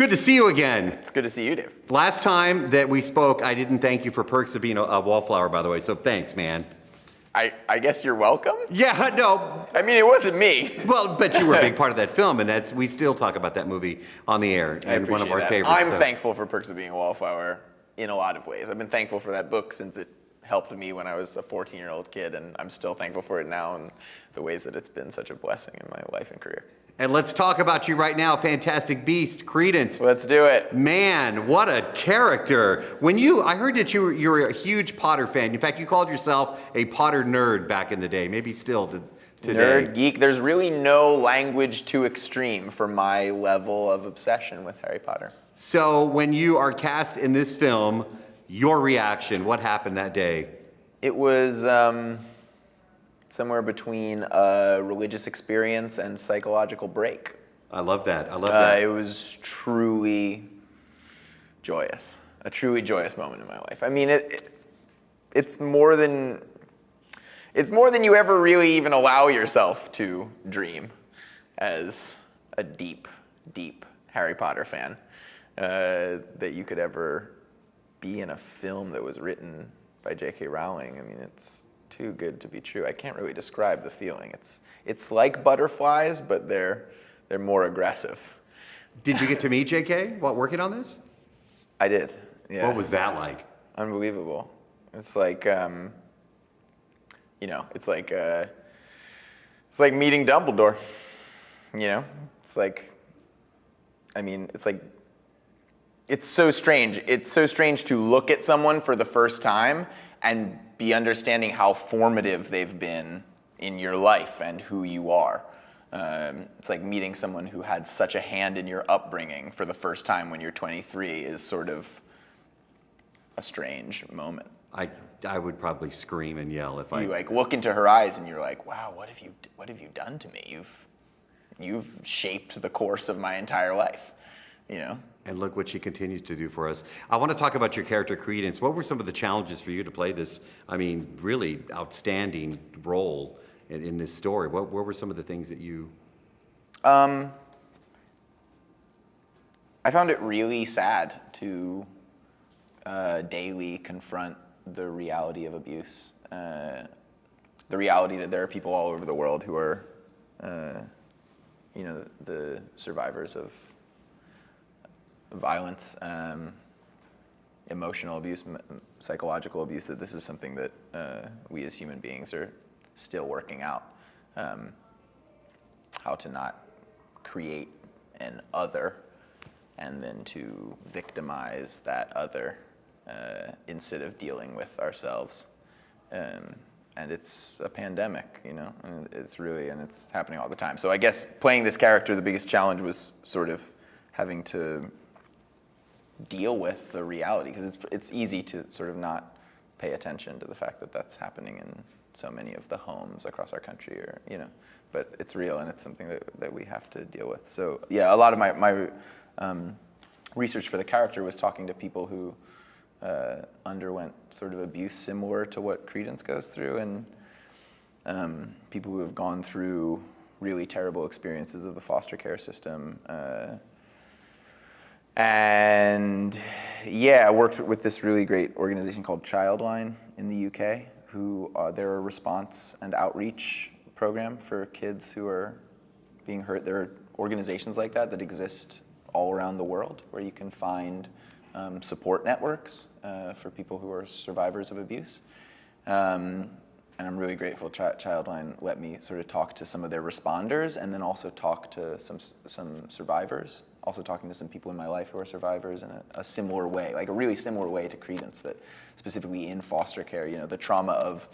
Good to see you again. It's good to see you, Dave. Last time that we spoke, I didn't thank you for perks of being a, a wallflower, by the way, so thanks, man. I, I guess you're welcome? Yeah, no, I mean, it wasn't me. well, but you were a big part of that film, and that's, we still talk about that movie on the air, and one of our that. favorites. I'm so- thankful for Perks of Being a Wallflower in a lot of ways. I've been thankful for that book since it helped me when I was a 14 year old kid, and I'm still thankful for it now and the ways that it's been such a blessing in my life and career. And let's talk about you right now, Fantastic Beast, Credence. Let's do it. Man, what a character. When you, I heard that you were, you're a huge Potter fan. In fact, you called yourself a Potter nerd back in the day, maybe still to, today. Nerd, geek, there's really no language too extreme for my level of obsession with Harry Potter. So when you are cast in this film, your reaction, what happened that day? It was um, somewhere between a religious experience and psychological break. I love that. I love Uh, that. it was truly joyous, a truly joyous moment in my life. I mean, it, it, it's more than it's more than you ever really even allow yourself to dream as a deep, deep Harry Potter fan. Uh, that you could ever be in a film that was written by J.K. Rowling. I mean, it's too good to be true. I can't really describe the feeling. It's it's like butterflies, but they're they're more aggressive. Did you get to meet JK while working on this? I did. Yeah. What was that like? unbelievable? It's like um, you know, it's like uh, it's like meeting Dumbledore. You know, it's like I mean, it's like it's so strange. It's so strange to look at someone for the first time and be understanding how formative they've been in your life and who you are. Um, it's like meeting someone who had such a hand in your upbringing for the first time when you're 23 is sort of a strange moment. I, I would probably scream and yell if I. You like look into her eyes and you're like, "Wow, what have you what have you done to me? You've you've shaped the course of my entire life." You know? And look what she continues to do for us. I want to talk about your character, Credence. What were some of the challenges for you to play this, I mean, really outstanding role in, in this story? What, what were some of the things that you. Um, I found it really sad to uh, daily confront the reality of abuse, uh, the reality that there are people all over the world who are, uh, you know, the survivors of violence, um, emotional abuse, psychological abuse. That this is something that uh, we as human beings are still working out. Um, how to not create an other and then to victimize that other uh, instead of dealing with ourselves. Um, and it's a pandemic, you know, and it's really, and it's happening all the time. So I guess playing this character, the biggest challenge was sort of having to deal with the reality because it's, it's easy to sort of not pay attention to the fact that that's happening in so many of the homes across our country or you know but it's real and it's something that, that we have to deal with. So yeah a lot of my, my um, research for the character was talking to people who uh, underwent sort of abuse similar to what credence goes through and um, people who have gone through really terrible experiences of the foster care system uh, and yeah, I worked with this really great organization called Childline in the UK, who uh, they're a response and outreach program for kids who are being hurt. There are organizations like that that exist all around the world where you can find um, support networks uh, for people who are survivors of abuse. Um, and I'm really grateful Chi- Childline let me sort of talk to some of their responders and then also talk to some, some survivors, also talking to some people in my life who are survivors in a, a similar way, like a really similar way to Credence that specifically in foster care, you know, the trauma of,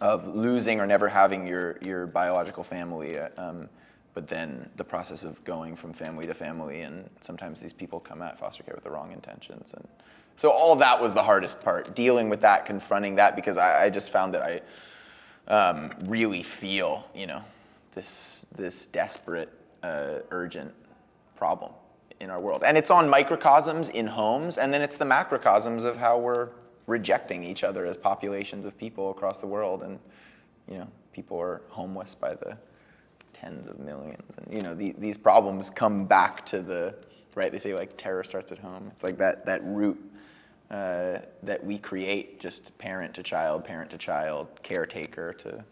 of losing or never having your, your biological family, uh, um, but then the process of going from family to family and sometimes these people come at foster care with the wrong intentions and so all that was the hardest part, dealing with that, confronting that, because I, I just found that I um, really feel, you know, this this desperate, uh, urgent problem in our world, and it's on microcosms in homes, and then it's the macrocosms of how we're rejecting each other as populations of people across the world, and you know, people are homeless by the tens of millions, and you know, the, these problems come back to the right? They say like terror starts at home. It's like that that root uh, that we create, just parent to child, parent to child, caretaker to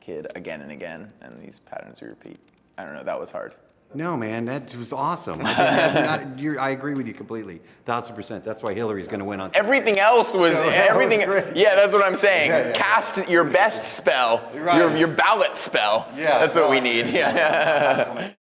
kid, again and again, and these patterns we repeat. I don't know. That was hard. No, man, that was awesome. I, think that- that- you're- I agree with you completely, thousand percent. That's why Hillary's going to win on. Everything else was So that was everything. yeah, that's what I'm saying. Yeah, yeah. Cast your best spell, Right. your your ballot spell. Yeah, that's what we need. Yeah.